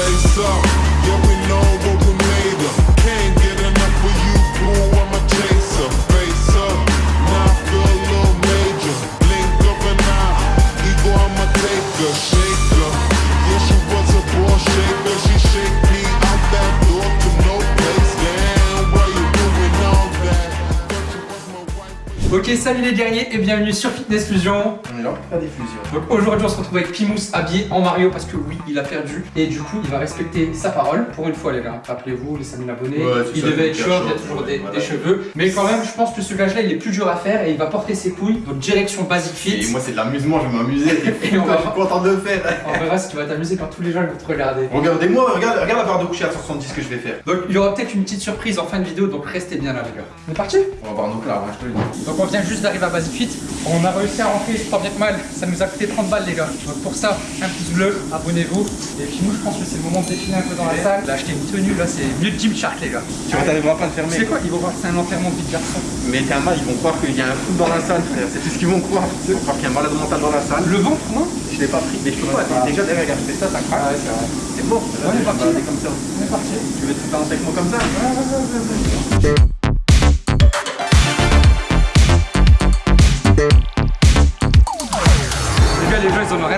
place up. Yeah, we know what we Ok, salut les guerriers et bienvenue sur Fitness Fusion. On est là pour faire des fusions. Donc aujourd'hui, on se retrouve avec Pimous habillé en Mario parce que oui, il a perdu et du coup, il va respecter sa parole pour une fois, les gars. Rappelez-vous, les 5000 abonnés, Ouais, il devait être short, il y a toujours des, voilà. des cheveux. Mais quand même, je pense que ce gage-là, il est plus dur à faire et il va porter ses couilles. Donc direction Basic Et Fit. moi, c'est de l'amusement, je vais m'amuser. Et on va- Je suis content de le faire. On verra si tu vas t'amuser quand tous les gens vont te regarder. Regardez-moi, regarde, regarde la barre de coucher à 170 que je vais faire. Donc il y aura peut-être une petite surprise en fin de vidéo, donc restez bien là, les gars. On est parti On va voir nos clars, je te le dis. On vient juste d'arriver à Basic Fit. On a réussi à rentrer, je crois bien que mal. Ça nous a coûté 30 balles les gars. Donc pour ça, un pouce bleu, abonnez-vous. Et puis nous je pense que c'est le moment de défiler un peu dans la salle. Là acheté une tenue, là c'est mieux de Jim Shark les gars. Tu vois, t'arriveras pas sais fermer. quoi Ils vont voir que c'est un enterrement de vie de garçon. Mais t'es un mal, ils vont croire qu'il y a un foot dans la salle, frère. C'est tout ce qu'ils vont croire. Ils vont croire qu'il y a un malade mental dans la salle. Le ventre, non Je l'ai pas pris, mais je peux pas. Déjà, derrière, regarde, ça, ça craque. c'est vrai. C'est mort. On est parti. comme ça. On est parti. Tu veux te balancer avec moi comme ça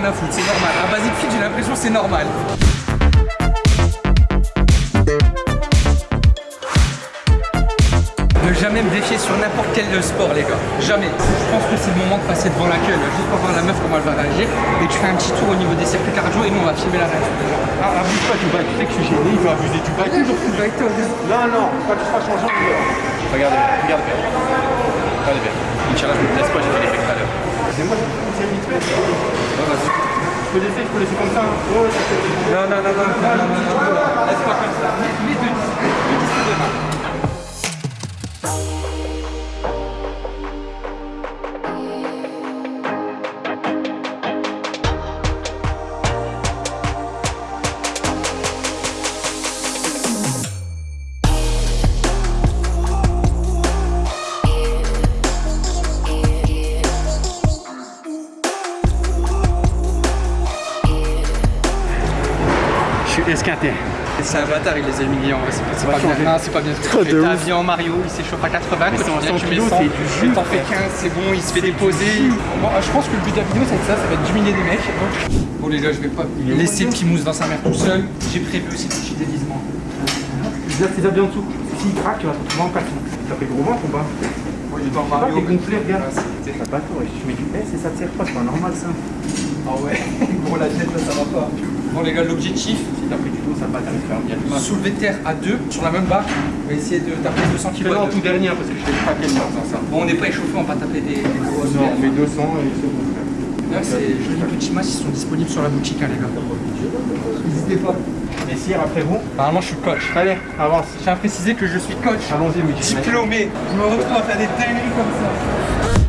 rien à foutre, c'est normal. À Basic Fit, j'ai l'impression que c'est normal. Ne jamais me défier sur n'importe quel sport, les gars. Jamais. Je pense que c'est le moment de passer devant la queue, juste pour voir la meuf comment elle va réagir. Et tu fais un petit tour au niveau des circuits cardio et nous on va filmer la réaction. Ah, abuse pas du bail. Tu sais que je suis gêné, il veut abuser du. Toujours viens. Non, non, seras changeant, on verra. Regardez regardez bien. Regardez bien. Inch'Allah, je me laisse pas, j'ai fait l'effet tout à l'heure. C'est moi, c'est vite fait. Je peux laisser, je peux laisser comme ça. hein. Ouais, ça fait- Non, non, non, non, non, non, non, non, non. Laisse pas comme ça. Mets, mets deux disques. Deux disques de main. Je suis esquinté. C'est un bâtard, il les a humiliés en vrai, c'est pas, c'est va pas bien. Non, c'est pas bien. T'as Mario, il s'échauffe à 80, Mais quand c'est tu en viens, 100 tu mets kilos, 100, c'est du jus, T'en fais frère. 15, c'est bon, il se fait déposer. Bon, je pense que le but de la vidéo, c'est ça, ça va être d'humilier des mecs. Bon, les gars, je vais pas laisser Pimous dans sa mère tout seul. J'ai prévu aussi des petits déguisements. Je vais tes habits en dessous. S'il craque, tu vas te retrouver en carton. T'as fait gros ventre ou pas Bon, il est dans Mario, t'es gonflé, regarde. Ouais, c'est- T'as pas tort, tu mets du S et ça te sert pas, c'est pas normal ça. Ah ouais, gros, la tête là, ça va pas. Bon, les gars, l'objectif, Si t'as pris du dos, ça va t'arriver faire bien mal. soulever de terre à deux sur la même barre. On va essayer de taper 200 kg. Fais-le en tout dernier parce que je t'ai craqué le ça. Bon, on n'est pas échauffé, on va pas taper des, des grosses Non, barres. mais 200 et c'est bon. Là, ces jolis petits masses, ils sont disponibles sur la boutique, hein, les gars. N'hésitez pas. Et Sire, après vous Normalement, je suis coach. Allez, avance. Je tiens à préciser que je suis coach. Allons-y, Diplômé. Je me retrouve à faire des dingueries comme ça.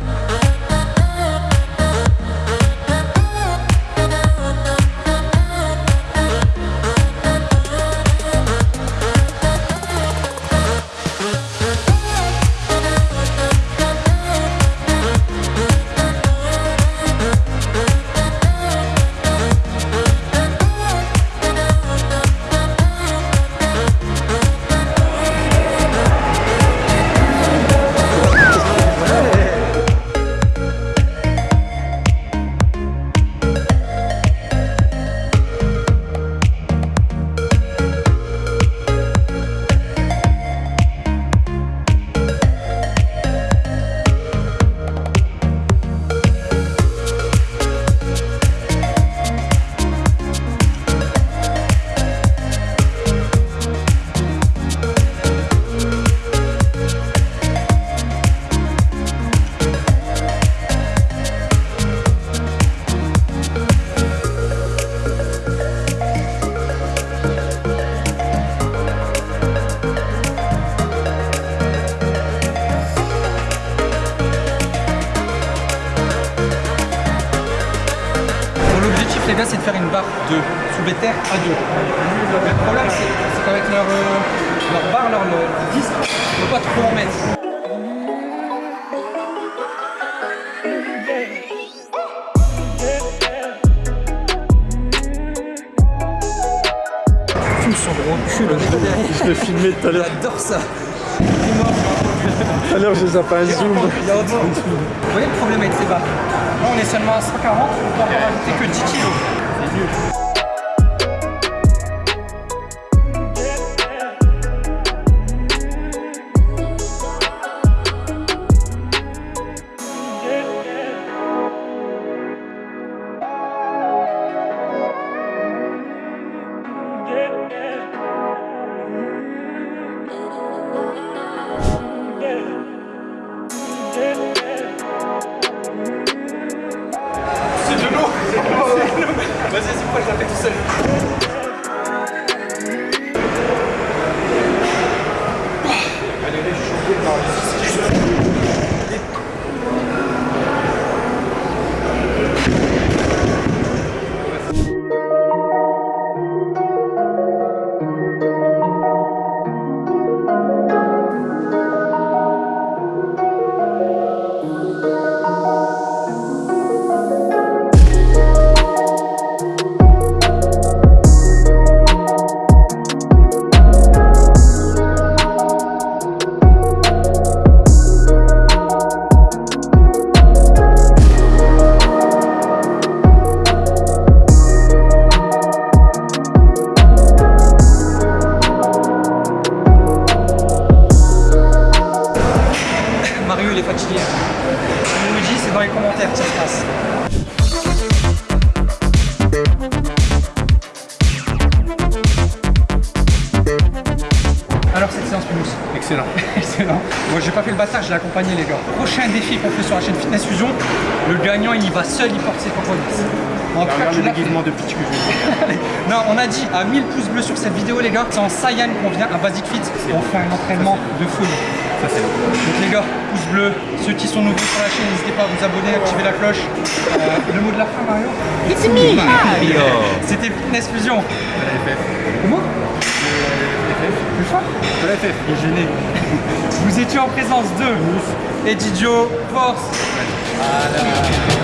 Les gars, c'est de faire une barre de soulevé terre à deux. Le problème, c'est qu'avec leur, euh, leur barre, leur, leur disque, on ne peut pas trop en mettre. cul, le gars derrière. Je l'ai filmé tout à l'heure. J'adore ça. Tout à l'heure, j'ai zappé un zoom. Il y a autre chose. Vous voyez le problème avec ces barres? Là, on est seulement à 140, on peut en rajouter que 10 kilos. C'est nul. Dit, c'est dans les commentaires que ça se passe. Alors cette séance Pinous Excellent. Excellent. Moi j'ai pas fait le bâtard, j'ai accompagné les gars. Prochain défi qu'on fait sur la chaîne Fitness Fusion, le gagnant il y va seul, il porte ses compromis. En tout cas, le déguisement de pitch que je vais Non, on a dit à 1000 pouces bleus sur cette vidéo les gars, c'est en Saiyan qu'on vient à Basic Fit on fait un entraînement de folie. Ça, c'est Donc les gars, pouce bleu, ceux qui sont nouveaux sur la chaîne, n'hésitez pas à vous abonner, activer la cloche. Euh, le mot de la fin Mario It's me, Mario. C'était Fitness Fusion. Comment Le choix De la FF. Il est gêné. Vous étiez en présence de Eddie Joe, Force. Voilà.